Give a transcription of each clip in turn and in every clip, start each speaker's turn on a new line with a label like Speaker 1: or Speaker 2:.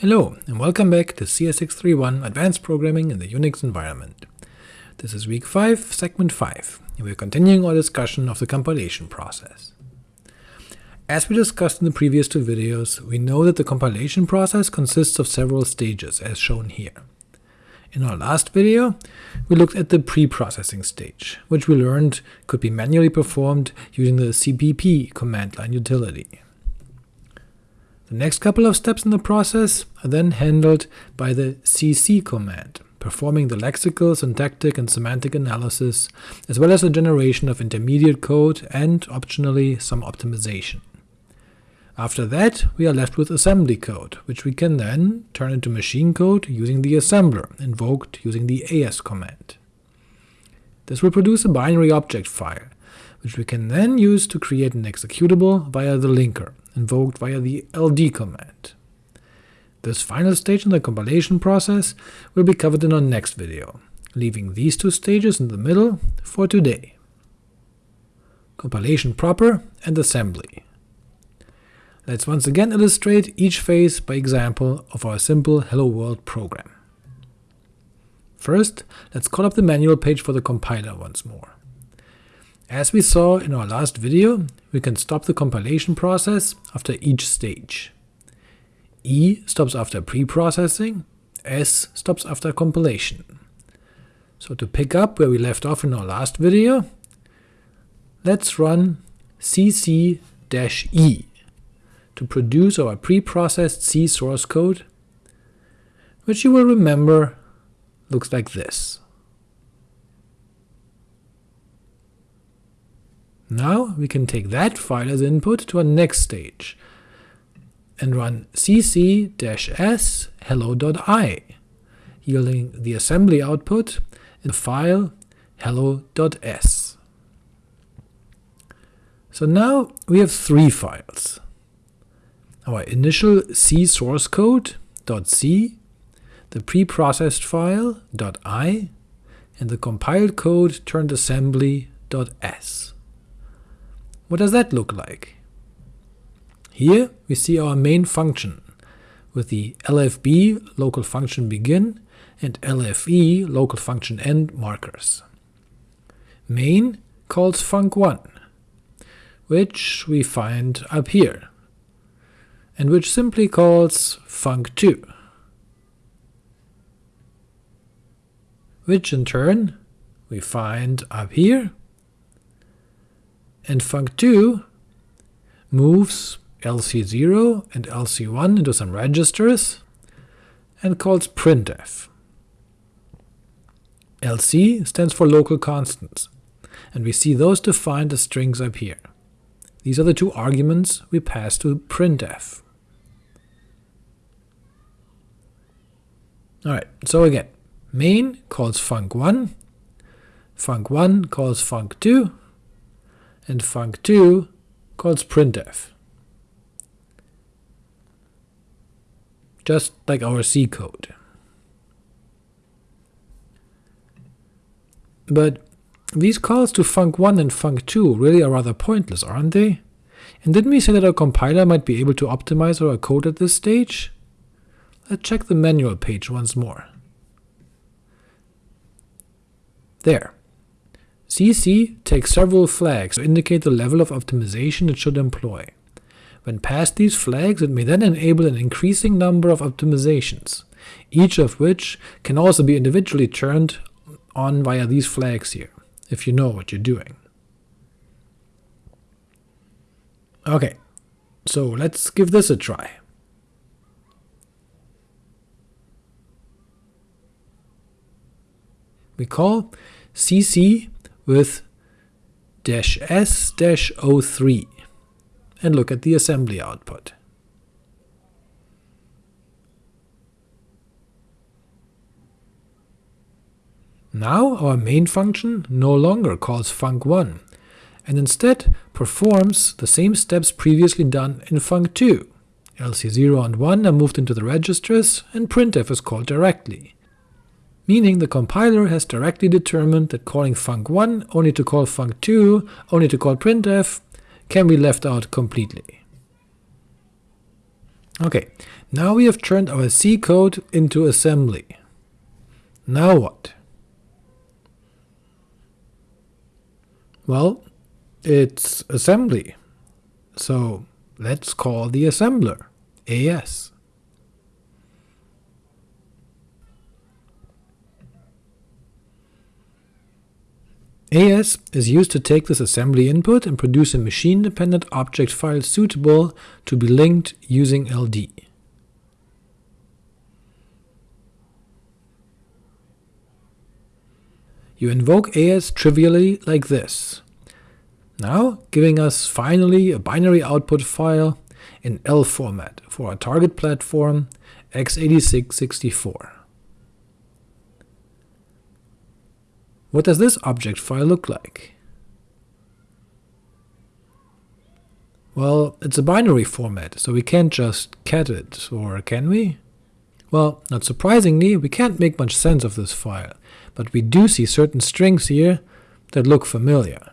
Speaker 1: Hello, and welcome back to CS631 Advanced Programming in the Unix Environment. This is week 5, segment 5, and we are continuing our discussion of the compilation process. As we discussed in the previous two videos, we know that the compilation process consists of several stages, as shown here. In our last video, we looked at the pre-processing stage, which we learned could be manually performed using the cpp command line utility. The next couple of steps in the process are then handled by the cc command, performing the lexical, syntactic, and semantic analysis, as well as the generation of intermediate code and, optionally, some optimization. After that, we are left with assembly code, which we can then turn into machine code using the assembler, invoked using the as command. This will produce a binary object file, which we can then use to create an executable via the linker, invoked via the ld command. This final stage in the compilation process will be covered in our next video, leaving these two stages in the middle for today. Compilation proper and assembly. Let's once again illustrate each phase by example of our simple Hello World program. First, let's call up the manual page for the compiler once more. As we saw in our last video, we can stop the compilation process after each stage. E stops after pre-processing, S stops after compilation. So to pick up where we left off in our last video, let's run cc-e to produce our pre-processed C source code, which you will remember looks like this. Now we can take that file as input to our next stage, and run cc-s hello.i, yielding the assembly output in the file hello.s. So now we have three files. Our initial C source code .c, the preprocessed file .i, and the compiled code turned assembly.s. What does that look like? Here we see our main function, with the lfb local function begin and lfe local function end markers. Main calls func1, which we find up here, and which simply calls func2, which in turn we find up here and func2 moves lc0 and lc1 into some registers and calls printf. lc stands for local constants, and we see those defined as strings up here. These are the two arguments we pass to printf. Alright, so again, main calls func1, func1 calls func2, and func2 calls printf. Just like our C code. But these calls to func1 and func2 really are rather pointless, aren't they? And didn't we say that our compiler might be able to optimize our code at this stage? Let's check the manual page once more. There. CC takes several flags to indicate the level of optimization it should employ. When passed these flags, it may then enable an increasing number of optimizations, each of which can also be individually turned on via these flags here, if you know what you're doing. Ok, so let's give this a try. We call cc with dash s dash O3 and look at the assembly output. Now our main function no longer calls func1, and instead performs the same steps previously done in func2. LC0 and 1 are moved into the registers, and printf is called directly meaning the compiler has directly determined that calling func1 only to call func2 only to call printf can be left out completely. Ok, Now we have turned our C code into assembly. Now what? Well, it's assembly, so let's call the assembler AS. AS is used to take this assembly input and produce a machine-dependent object file suitable to be linked using LD. You invoke AS trivially like this, now giving us finally a binary output file in ELF format for our target platform x86-64. What does this object file look like? Well, it's a binary format, so we can't just cat it, or can we? Well, not surprisingly, we can't make much sense of this file, but we do see certain strings here that look familiar.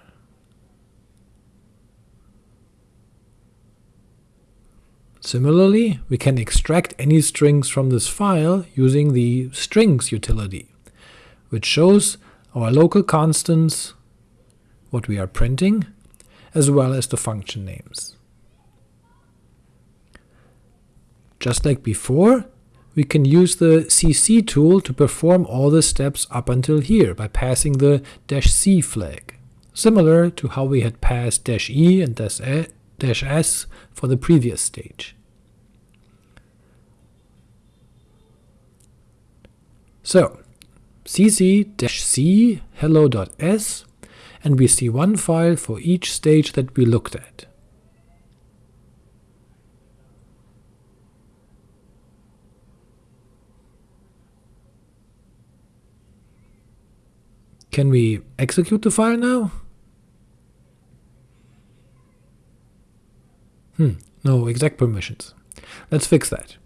Speaker 1: Similarly, we can extract any strings from this file using the strings utility, which shows our local constants, what we are printing, as well as the function names. Just like before, we can use the cc tool to perform all the steps up until here by passing the "-c flag, similar to how we had passed "-e and "-s for the previous stage. So, cc-c hello.s, and we see one file for each stage that we looked at. Can we execute the file now? Hmm, no exact permissions. Let's fix that.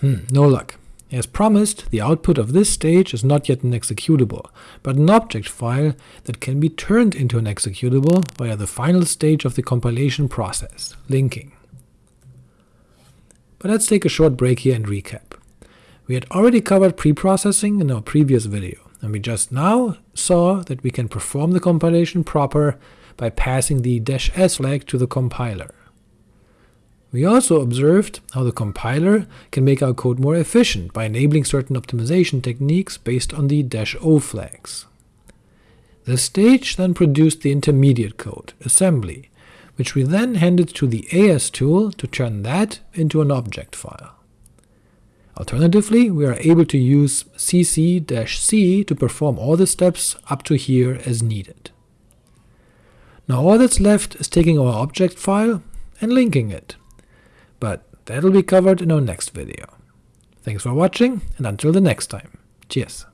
Speaker 1: Hmm, no luck. As promised, the output of this stage is not yet an executable, but an object file that can be turned into an executable via the final stage of the compilation process, linking. But let's take a short break here and recap. We had already covered preprocessing in our previous video, and we just now saw that we can perform the compilation proper by passing the "-s flag to the compiler. We also observed how the compiler can make our code more efficient by enabling certain optimization techniques based on the "-o flags. The stage then produced the intermediate code, assembly, which we then handed to the AS tool to turn that into an object file. Alternatively, we are able to use cc-c to perform all the steps up to here as needed. Now all that's left is taking our object file and linking it that'll be covered in our next video. Thanks for watching, and until the next time, cheers!